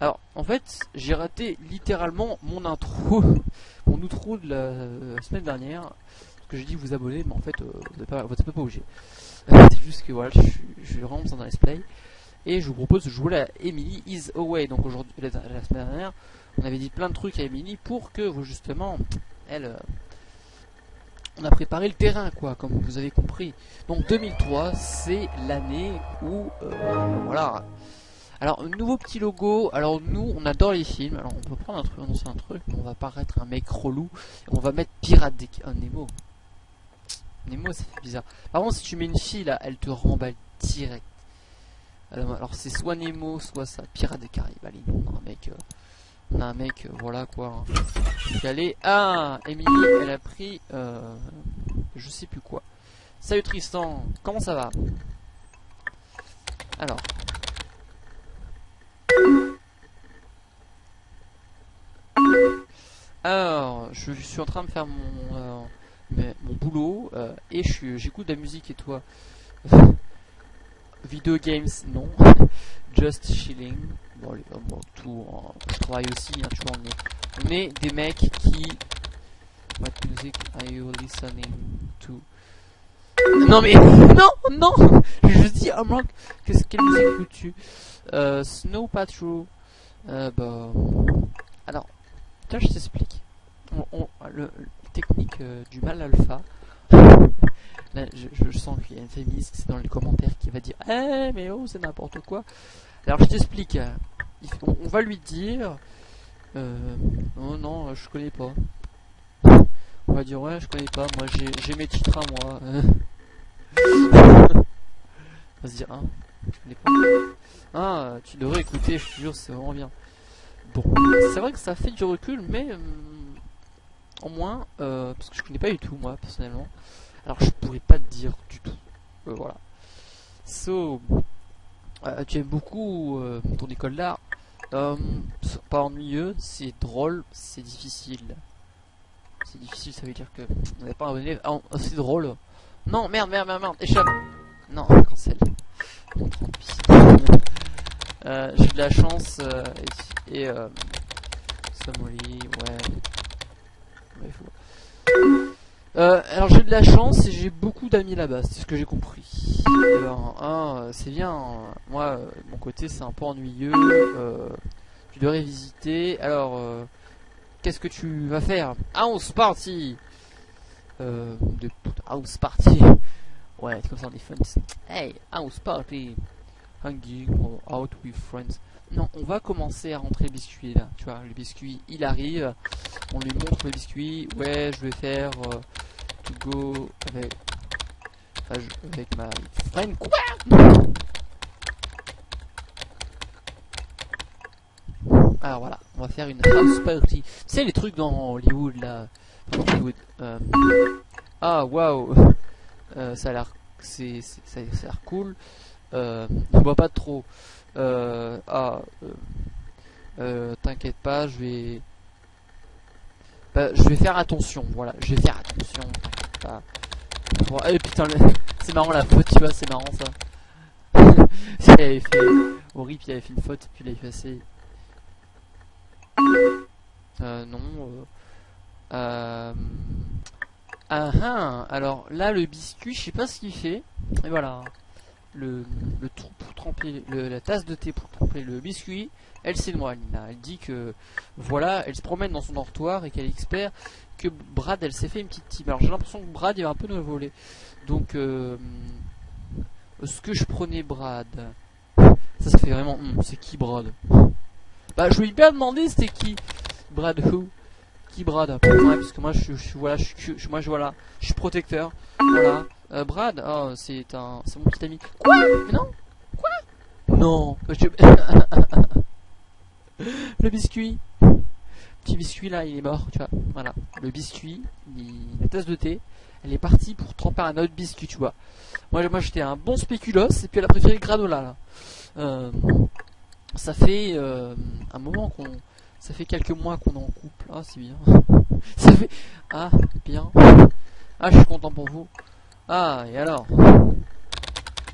Alors, en fait, j'ai raté littéralement mon intro, mon outro de la semaine dernière. Parce que j'ai dit vous abonner, mais en fait, euh, vous n'êtes pas, obligé. C'est juste que voilà, je, suis- vraiment dans un play. Et je vous propose de jouer à Emily is Away. Donc aujourd'hui, la, la semaine dernière, on avait dit plein de trucs à Emily pour que justement, elle, euh, on a préparé le terrain, quoi, comme vous avez compris. Donc 2003, c'est l'année où, euh, voilà. Alors, nouveau petit logo. Alors, nous, on adore les films. Alors, on peut prendre un truc, annoncer un truc, on va paraître un mec relou. On va mettre Pirate des... Oh, Nemo. Nemo, ça fait bizarre. Par contre, si tu mets une fille, là, elle te remballe direct. Alors, c'est soit Nemo, soit ça. Pirate des Caraïbes. Allez, on a un mec... euh, on a un mec, euh, voilà, quoi. Allait... Ah Emily, elle a pris... Je sais plus quoi. Salut Tristan, comment ça va? Alors... Alors, je suis en train de faire mon, euh, mon boulot euh, et j'écoute de la musique et toi Video games, non. Just chilling. Bon, euh, bon, tout. en- je travaille aussi, hein, tu vois. On est, on est des mecs qui. What music are you listening to? Non mais non non. Je dis ah moi qu'est-ce quelle musique écoutes-tu? Euh, Snow Patrol. Euh, bah. Alors, je t'explique. On, technique euh, du mal alpha. Là, je, sens qu'il y a une féministe dans les commentaires qui va dire Eh, mais oh, c'est n'importe quoi. Alors, je t'explique. On, on va lui dire euh, Oh non, je connais pas. On va dire Ouais, je connais pas. Moi, j'ai j'ai mes titres à moi. On va se dire Hein, je connais pas. Ah, tu devrais écouter, je te jure, c'est vraiment bien. Bon, c'est vrai que ça fait du recul, mais euh, au moins, euh, parce que je connais pas du tout moi personnellement. Alors je pourrais pas te dire du tout. Euh, voilà. So, tu aimes beaucoup ton école d'art. Pas ennuyeux, c'est drôle, c'est difficile. C'est difficile, ça veut dire que on n'est pas un. Ah, c'est drôle. Non, merde, merde, merde, merde, échappe. Non, cancel. Euh, J'ai de la chance euh, et, et euh, ouais. Faut- alors j'ai de la chance et j'ai beaucoup d'amis là-bas, c'est ce que j'ai compris. C'est bien. Moi, mon côté, c'est un peu ennuyeux. tu devrais visiter. Alors, qu'est-ce que tu vas faire? House party. De house party. Ouais, c'est comme ça on est. Hey, house party. Hanging or out with friends. Non, on va commencer à rentrer le biscuit là. Tu vois, le biscuit, il arrive. On lui montre le biscuit. Ouais, je vais faire euh, go avec, ma friend. Quoi? Alors voilà, on va faire une house party. Tu sais les trucs dans Hollywood là. Hollywood. euh, Ah waouh, Euh, ça a ça a l'air cool. Euh, on voit pas trop. Euh, ah, euh, t'inquiète pas, je vais, bah, je vais faire attention. Voilà, je vais faire attention. eh, putain, c'est marrant la faute, tu vois, c'est marrant ça. si elle avait fait horrible, il avait fait une faute, puis il a effacé. Non. Euh, ah, ah, alors là, le biscuit, je sais pas ce qu'il fait. Et voilà. Le, le trou pour tremper, le- la tasse de thé pour tremper le biscuit, elle s'éloigne là. Elle dit que voilà, elle se promène dans son dortoir et qu'elle espère que Brad, elle s'est fait une petite team. Alors j'ai l'impression que Brad, il va un peu nous voler. Donc, euh, est-ce que je prenais Brad Ça, ça fait vraiment. hum, c'est qui Brad? Bah, je lui ai bien demandé c'était qui? Brad who? Qui Brad? Parce que moi, je, voilà, suis- moi, je voilà, je suis protecteur. Voilà. Euh, Brad, oh, c'est un, c'est mon petit ami. Quoi? Non? Quoi? Non. Je- le biscuit. Petit biscuit là, il est mort, tu vois. Voilà. Le biscuit, la tasse de thé, elle est partie pour tremper un autre biscuit, tu vois. Moi, moi j'étais un bon spéculoos et puis elle a préféré le granola là. Euh, ça fait euh, un moment qu'on. Ça fait quelques mois qu'on en couple. Ah, c'est bien. ça fait. Ah, bien. Ah, je suis content pour vous. Ah, et alors?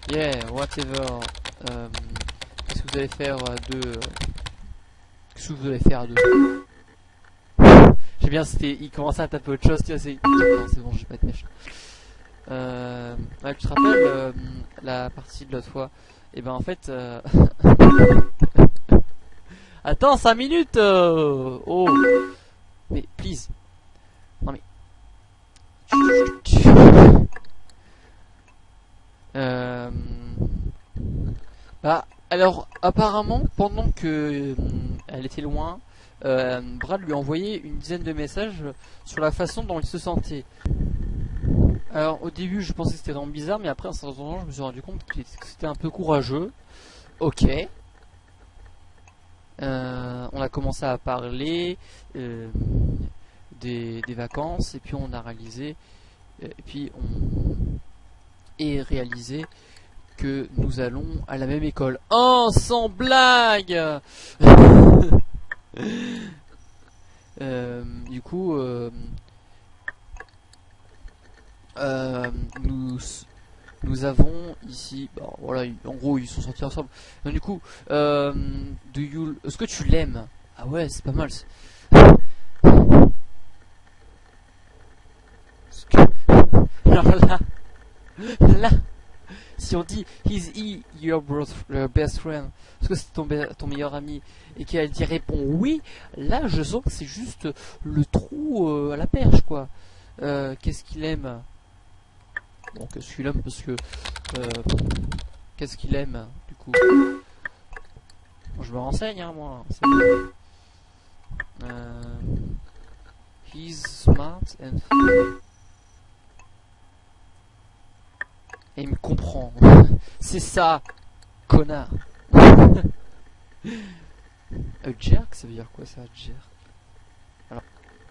Yeah, whatever. Euh, Qu'est-ce que vous allez faire de. Qu'est-ce que vous allez faire deux J'ai bien, c'était, il commençait à taper autre chose, tu vois, c'est... C'est bon, j'ai pas de mèche. Euh, tu te rappelles euh, la partie de l'autre fois? Et eh ben en fait... Euh... Attends, 5 minutes Oh Mais, please. Alors, apparemment, pendant que euh, elle était loin, euh, Brad lui a envoyé une dizaine de messages sur la façon dont il se sentait. Alors, au début, je pensais que c'était vraiment bizarre, mais après, en temps, je me suis rendu compte que c'était un peu courageux. Ok. Euh, on a commencé à parler des, des, vacances, et puis on a réalisé, et puis on et réalisé que nous allons à la même école. Oh, sans blague euh, Du coup, euh, euh, nous nous avons ici, bon, voilà, en gros ils sont sortis ensemble. Du coup, you, est-ce que tu l'aimes? Ah ouais, c'est pas mal. Là, là, si on dit Is he your best friend Est-ce que c'est ton, ton, meilleur ami Et qu'elle dit répond oui, là je sens que c'est juste le trou euh, à la perche quoi. Euh, qu'est-ce qu'il aime? Bon, qu'est-ce qu'il aime Parce que. Euh, qu'est-ce qu'il aime du coup? Je me renseigne hein, moi. he's smart and Et il me comprend. C'est ça, connard. A jerk, ça veut dire quoi ça, jerk?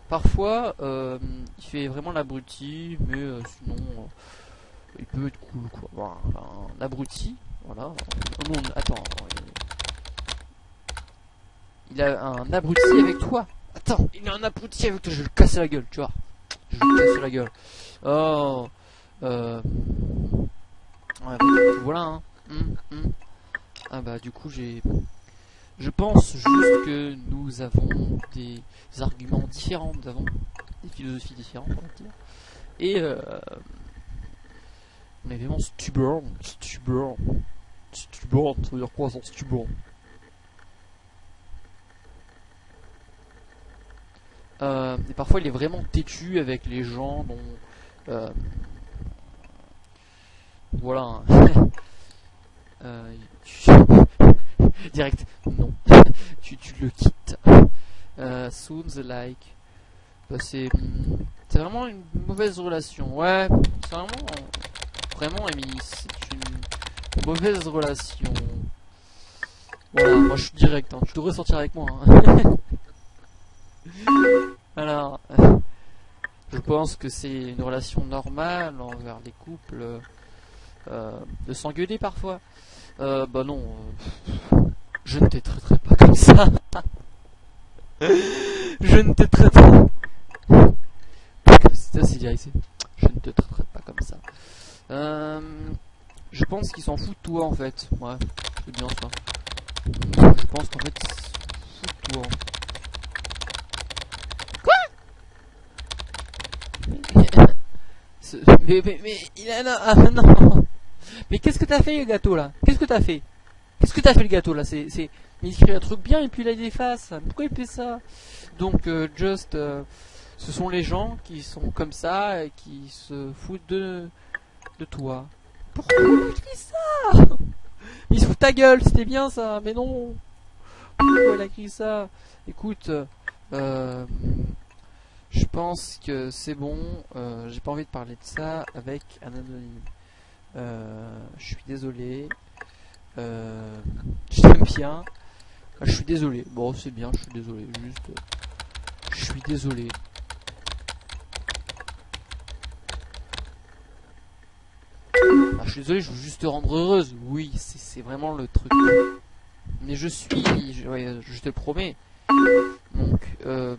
Parfois, euh, il fait vraiment l'abruti, mais euh, sinon, euh, il peut être cool, quoi. Voilà, un abruti, voilà. Oh attends. Il a un abruti avec toi. Attends, il a un abruti avec toi, je vais le casser la gueule, tu vois. Je vais le casser la gueule. Oh, euh... Voilà. Hein. Hum, hum. Ah bah du coup j'ai... Je pense juste que nous avons des arguments différents, nous avons des philosophies différentes, on va dire. Et euh, on est vraiment stubborn, stubborn, stubborn, ça veut dire quoi ça, stubborn? Euh, Et parfois il est vraiment têtu avec les gens dont... Euh, voilà. euh, Direct, non. tu, tu le quittes. Euh, soon the like. Bah, c'est c'est vraiment une mauvaise relation. Ouais, c'est vraiment vraiment Amy, c'est une mauvaise relation. Voilà, moi je suis direct. Hein. Tu devrais sortir avec moi. Hein. Alors, je pense que c'est une relation normale envers les couples. Euh, de s'engueuler parfois. Euh, bah non, je ne te traiterai pas comme ça. je ne te traiterai pas ici. Je ne te traiterai pas comme ça. Je pense qu'il s'en fout de toi en fait. Ouais, c'est bien ça. Je pense qu'en fait, toi. Quoi? Mais, mais, mais, il a... Ah, non mais qu'est-ce que t'as fait le gâteau là? Qu'est-ce que t'as fait? Qu'est-ce que t'as fait le gâteau là? C'est, il écrit un truc bien et puis là il efface. Pourquoi il fait ça? Donc euh, Just, euh, ce sont les gens qui sont comme ça et qui se foutent de, de toi. Pourquoi il écrit ça? Il se fout ta gueule, c'était bien ça, mais non. Pourquoi il a écrit ça? Écoute, euh, je pense que c'est bon. J'ai pas envie de parler de ça avec un anonyme. Euh, je suis désolé. Euh, je t'aime bien. Ah, je suis désolé. Bon, c'est bien, je suis désolé. Juste. Je suis désolé. Ah, je suis désolé, je veux juste te rendre heureuse. Oui, c'est vraiment le truc. Mais je suis, je, je te le promets. Donc, euh,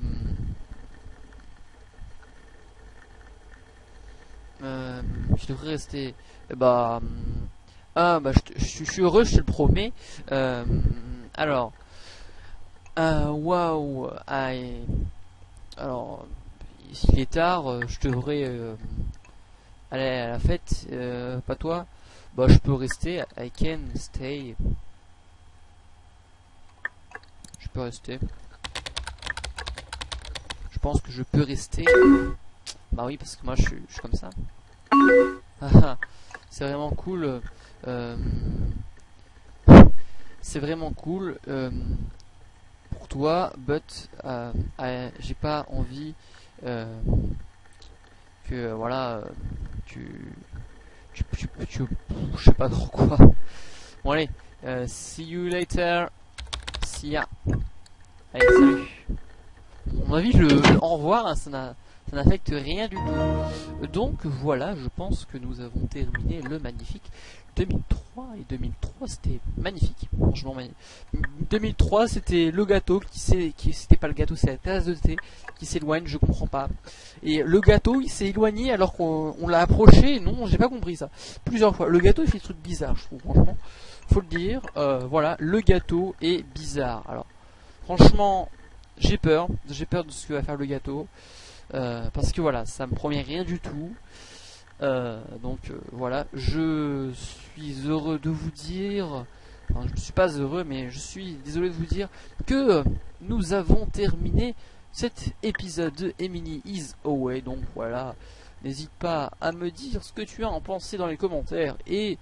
euh, je devrais rester bah, ah, bah, je, suis heureux, je te le promets. Euh, alors, Waouh aïe. Alors, s'il est tard, je devrais aller à la fête, pas toi Bah, je peux rester, I can stay. Je peux rester. Je pense que je peux rester. Bah oui, parce que moi je suis, comme ça. C'est vraiment cool. euh, c'est vraiment cool euh, pour toi, but euh, j'ai pas envie que voilà tu, tu, tu, je sais pas trop quoi. Bon allez, see you later. See ya. Allez, salut. À mon avis, le, le au revoir, hein, ça n'a- ça n'affecte rien du tout. Donc voilà, je pense que nous avons terminé le magnifique 2003 et 2003 c'était magnifique, franchement magnifique. 2003 c'était le gâteau qui s'est, qui c'était pas le gâteau, c'est la tasse de thé qui s'éloigne, je comprends pas. Et le gâteau il s'est éloigné alors qu'on on l'a approché, non, j'ai pas compris ça. Plusieurs fois, le gâteau fait des trucs bizarres, je trouve franchement. Faut le dire, euh, voilà, le gâteau est bizarre. Alors, franchement, j'ai peur, j'ai peur de ce que va faire le gâteau. Euh, parce que voilà, ça me promet rien du tout. Euh, donc euh, voilà, je suis heureux de vous dire, je ne suis pas heureux, mais je suis désolé de vous dire que nous avons terminé cet épisode de Emily is Away. Donc voilà, n'hésite pas à me dire ce que tu as en pensé dans les commentaires et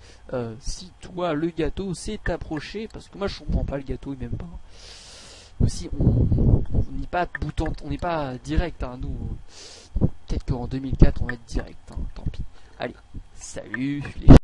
si toi le gâteau s'est approché, parce que moi je comprends pas le gâteau, il m'aime pas. Aussi, on n'est pas boutant, on n'est pas direct, hein, nous. Peut-être qu'en 2004 on va être direct, hein, tant pis. Allez, salut les